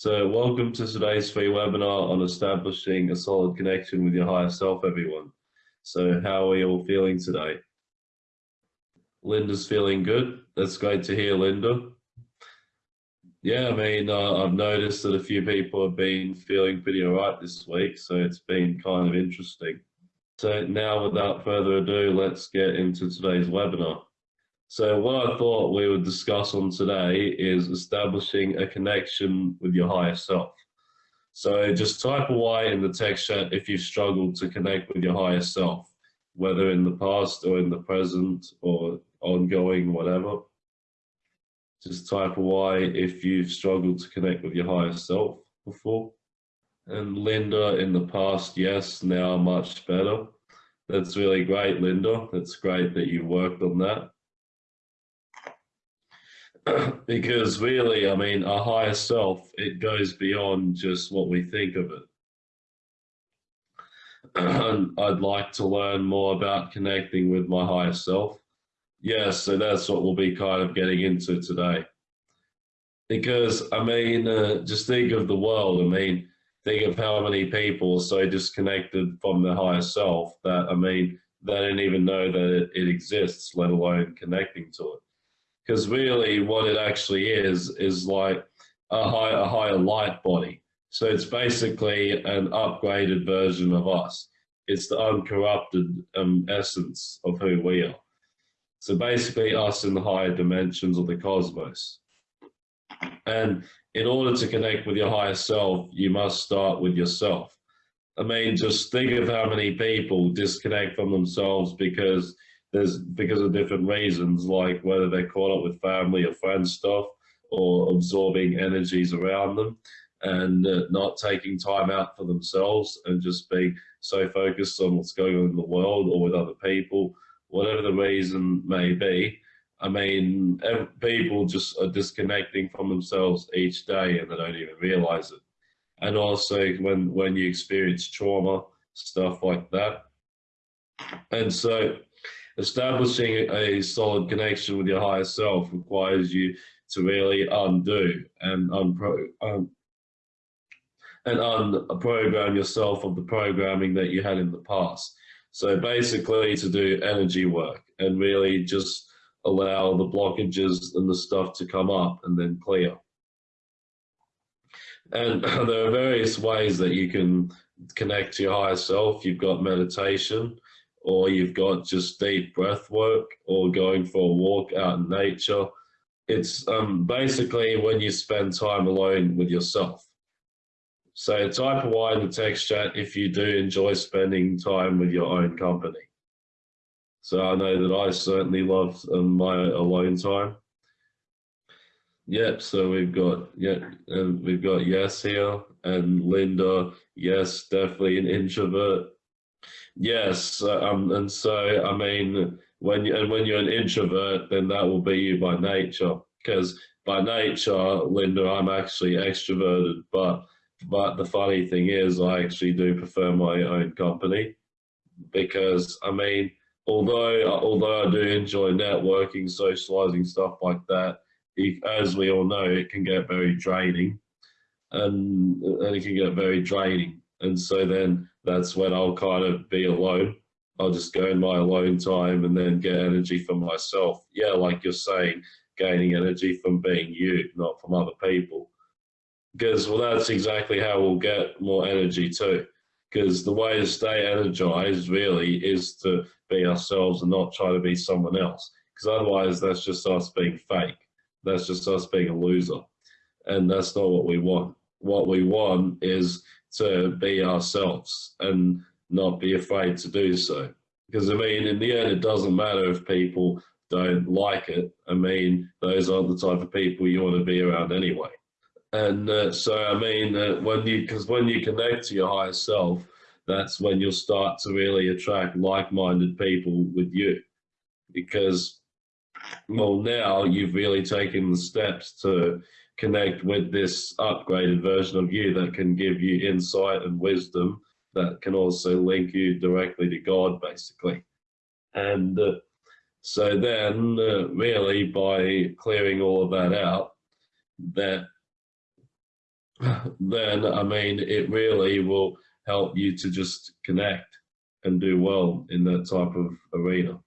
So welcome to today's free webinar on establishing a solid connection with your higher self, everyone. So how are you all feeling today? Linda's feeling good. That's great to hear, Linda. Yeah, I mean, uh, I've noticed that a few people have been feeling pretty all right this week, so it's been kind of interesting. So now, without further ado, let's get into today's webinar. So what I thought we would discuss on today is establishing a connection with your higher self. So just type a Y in the text chat if you've struggled to connect with your higher self, whether in the past or in the present or ongoing, whatever. Just type a Y if you've struggled to connect with your higher self before. And Linda, in the past, yes, now much better. That's really great, Linda. That's great that you worked on that. because really, I mean, our higher self, it goes beyond just what we think of it. I'd like to learn more about connecting with my higher self. Yes, so that's what we'll be kind of getting into today. Because, I mean, uh, just think of the world. I mean, think of how many people are so disconnected from their higher self that, I mean, they don't even know that it, it exists, let alone connecting to it because really what it actually is is like a, high, a higher light body. So it's basically an upgraded version of us. It's the uncorrupted um, essence of who we are. So basically us in the higher dimensions of the cosmos. And in order to connect with your higher self, you must start with yourself. I mean, just think of how many people disconnect from themselves because there's because of different reasons, like whether they're caught up with family or friends stuff or absorbing energies around them and uh, not taking time out for themselves and just being so focused on what's going on in the world or with other people, whatever the reason may be. I mean, people just are disconnecting from themselves each day and they don't even realize it. And also when, when you experience trauma, stuff like that. And so establishing a solid connection with your higher self requires you to really undo and unpro um, and unprogram yourself of the programming that you had in the past. So basically to do energy work and really just allow the blockages and the stuff to come up and then clear. And there are various ways that you can connect to your higher self. You've got meditation, or you've got just deep breath work or going for a walk out in nature. It's um, basically when you spend time alone with yourself. So type a Y in the text chat if you do enjoy spending time with your own company. So I know that I certainly love um, my alone time. Yep, so we've got yeah, and we've got yes here and Linda, yes, definitely an introvert. Yes, uh, um, and so I mean, when you and when you're an introvert, then that will be you by nature. Because by nature, Linda, I'm actually extroverted. But but the funny thing is, I actually do prefer my own company, because I mean, although although I do enjoy networking, socializing, stuff like that, if, as we all know, it can get very draining, and and it can get very draining. And so then that's when I'll kind of be alone. I'll just go in my alone time and then get energy for myself. Yeah, like you're saying, gaining energy from being you, not from other people. Because, well, that's exactly how we'll get more energy too. Because the way to stay energized really is to be ourselves and not try to be someone else. Because otherwise, that's just us being fake. That's just us being a loser. And that's not what we want. What we want is to be ourselves and not be afraid to do so. Because I mean, in the end, it doesn't matter if people don't like it. I mean, those aren't the type of people you want to be around anyway. And uh, so, I mean, uh, when you, because when you connect to your higher self, that's when you'll start to really attract like-minded people with you. Because, well, now you've really taken the steps to connect with this upgraded version of you that can give you insight and wisdom that can also link you directly to God, basically. And uh, so then, uh, really, by clearing all of that out, that then I mean, it really will help you to just connect and do well in that type of arena.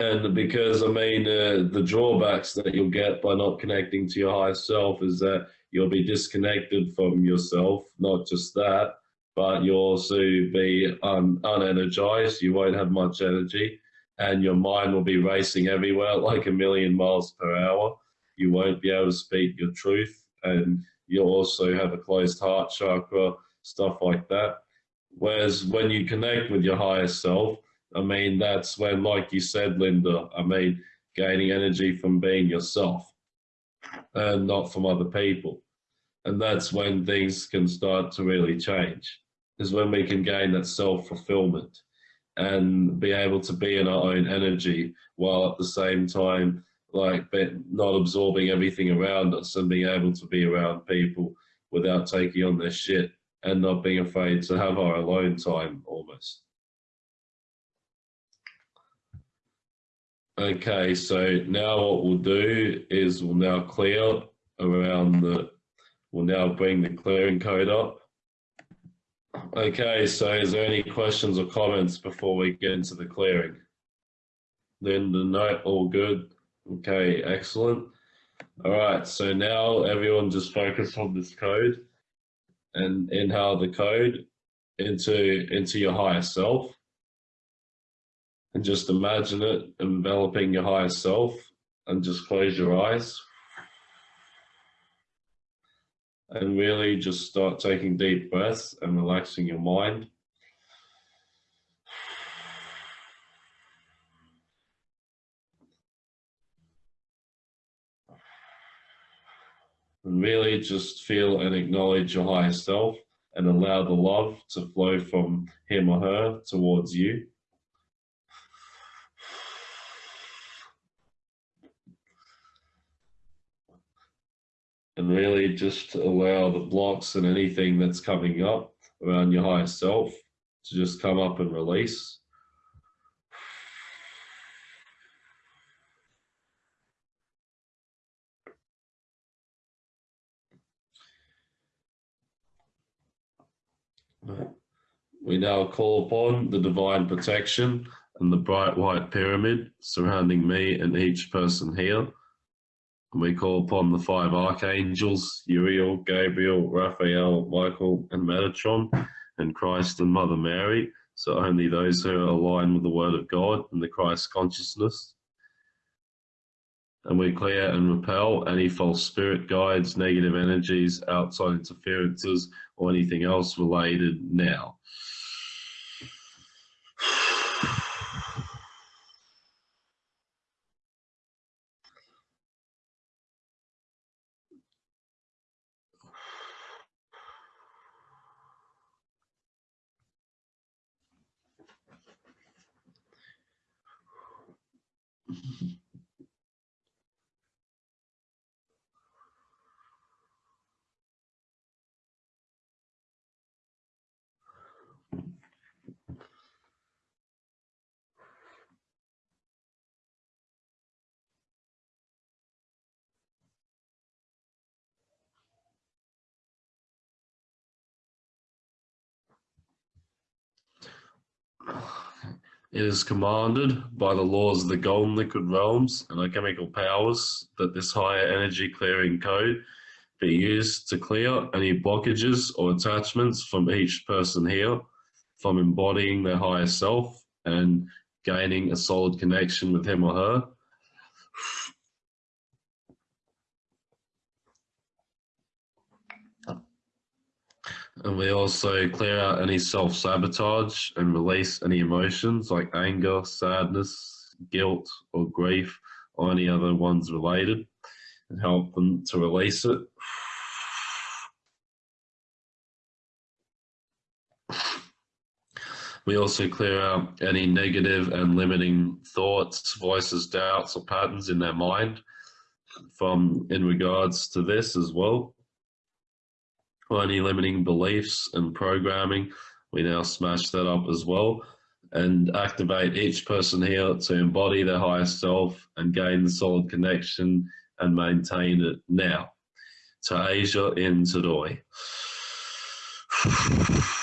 And because I mean, uh, the drawbacks that you'll get by not connecting to your higher self is that you'll be disconnected from yourself. Not just that, but you'll also be un unenergized. You won't have much energy, and your mind will be racing everywhere like a million miles per hour. You won't be able to speak your truth, and you'll also have a closed heart chakra, stuff like that. Whereas when you connect with your higher self, I mean, that's when, like you said, Linda, I mean, gaining energy from being yourself and not from other people. And that's when things can start to really change, is when we can gain that self fulfillment and be able to be in our own energy while at the same time, like, not absorbing everything around us and being able to be around people without taking on their shit and not being afraid to have our alone time almost. Okay, so now what we'll do is we'll now clear around the, we'll now bring the clearing code up. Okay, so is there any questions or comments before we get into the clearing? Linda, no, all good. Okay, excellent. All right, so now everyone just focus on this code and inhale the code into, into your higher self and just imagine it enveloping your higher self and just close your eyes and really just start taking deep breaths and relaxing your mind. And really just feel and acknowledge your higher self and allow the love to flow from him or her towards you. And really just allow the blocks and anything that's coming up around your higher self to just come up and release. We now call upon the divine protection and the bright white pyramid surrounding me and each person here we call upon the five archangels, Uriel, Gabriel, Raphael, Michael, and Metatron, and Christ and Mother Mary. So only those who are aligned with the Word of God and the Christ consciousness. And we clear and repel any false spirit guides, negative energies, outside interferences, or anything else related now. Mm-hmm. It is commanded by the laws of the golden liquid realms and alchemical powers that this higher energy clearing code be used to clear any blockages or attachments from each person here from embodying their higher self and gaining a solid connection with him or her And we also clear out any self sabotage and release any emotions like anger, sadness, guilt, or grief, or any other ones related, and help them to release it. We also clear out any negative and limiting thoughts, voices, doubts, or patterns in their mind from in regards to this as well any limiting beliefs and programming. We now smash that up as well and activate each person here to embody their highest self and gain the solid connection and maintain it now. to Asia in Tadoi.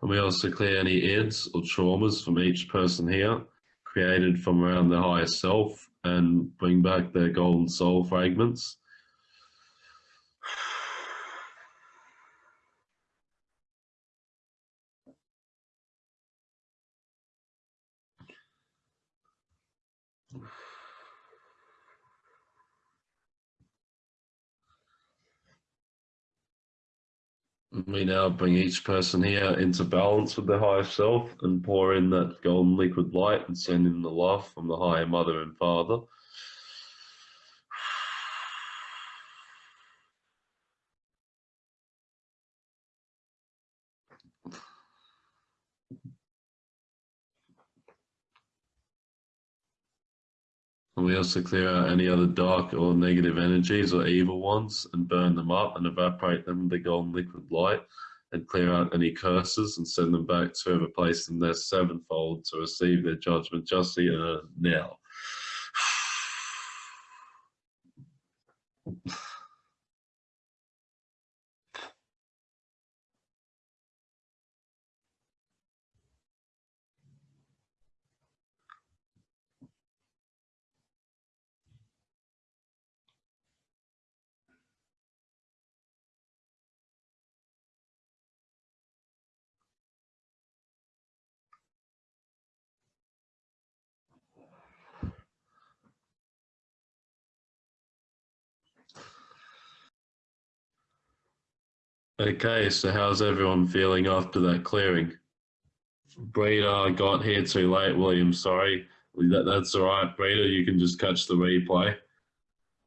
And we also clear any ids or traumas from each person here, created from around the higher self, and bring back their golden soul fragments. We now bring each person here into balance with the higher self and pour in that golden liquid light and send in the love from the higher mother and father. And we also clear out any other dark or negative energies or evil ones and burn them up and evaporate them with the golden liquid light and clear out any curses and send them back to whoever placed them there sevenfold to receive their judgment justly uh, now. Okay, so how's everyone feeling after that clearing? Breeder got here too late, William, sorry. That, that's all right, Breeder, you can just catch the replay.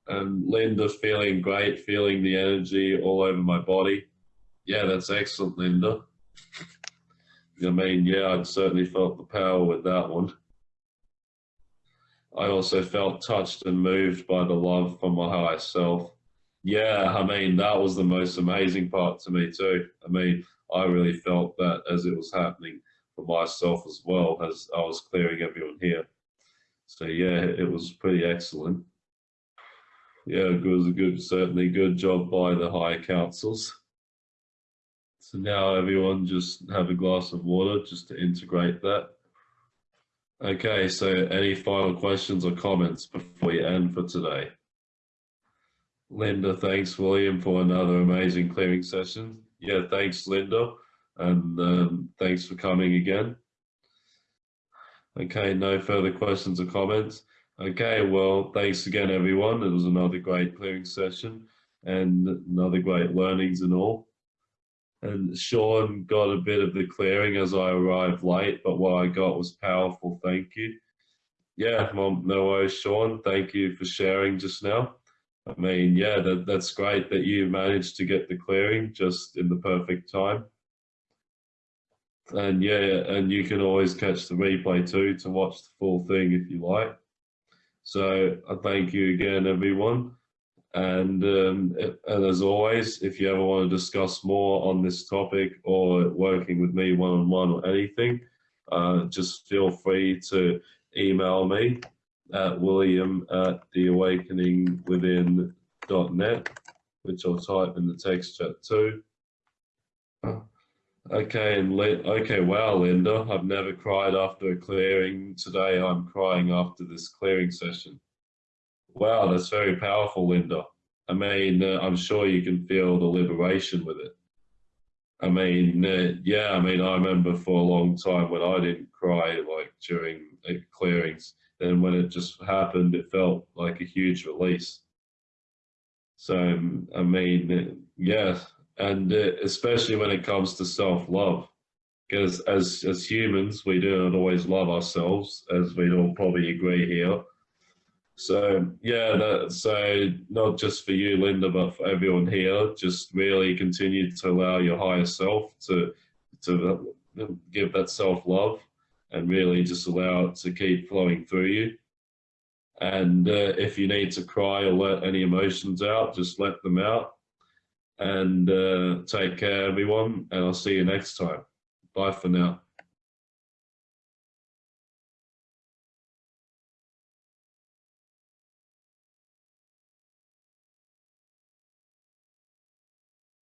And Linda feeling great, feeling the energy all over my body. Yeah, that's excellent, Linda. I mean, yeah, I'd certainly felt the power with that one. I also felt touched and moved by the love from my higher self yeah, I mean, that was the most amazing part to me too. I mean, I really felt that as it was happening for myself as well as I was clearing everyone here. So yeah, it was pretty excellent. Yeah, it was a good, certainly good job by the higher councils. So now everyone just have a glass of water just to integrate that. Okay, so any final questions or comments before we end for today? Linda, thanks, William, for another amazing clearing session. Yeah, thanks, Linda, and um, thanks for coming again. Okay, no further questions or comments. Okay, well, thanks again, everyone. It was another great clearing session and another great learnings and all. And Sean got a bit of the clearing as I arrived late, but what I got was powerful. Thank you. Yeah, well, no worries, Sean. Thank you for sharing just now. I mean, yeah, that, that's great that you managed to get the clearing just in the perfect time. And yeah, and you can always catch the replay too to watch the full thing if you like. So I thank you again, everyone. And, um, and as always, if you ever want to discuss more on this topic or working with me one-on-one -on -one or anything, uh, just feel free to email me at william at theawakeningwithin.net, which I'll type in the text chat too. Okay, and okay, wow, Linda, I've never cried after a clearing. Today I'm crying after this clearing session. Wow, that's very powerful, Linda. I mean, uh, I'm sure you can feel the liberation with it. I mean, uh, yeah, I mean, I remember for a long time when I didn't cry like during uh, clearings, then when it just happened, it felt like a huge release. So, I mean, yeah, and uh, especially when it comes to self-love because as as humans we do not always love ourselves as we'd all probably agree here so yeah that, so not just for you linda but for everyone here just really continue to allow your higher self to to give that self-love and really just allow it to keep flowing through you. And uh, if you need to cry or let any emotions out just let them out. And uh, take care everyone and i'll see you next time. Bye for now